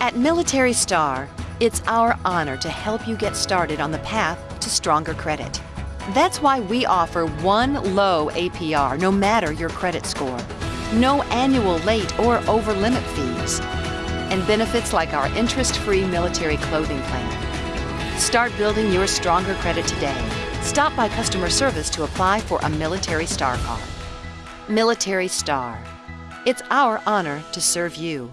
At Military Star, it's our honor to help you get started on the path to stronger credit. That's why we offer one low APR no matter your credit score, no annual late or over limit fees, and benefits like our interest free military clothing plan. Start building your stronger credit today. Stop by customer service to apply for a Military Star card. Military Star. It's our honor to serve you.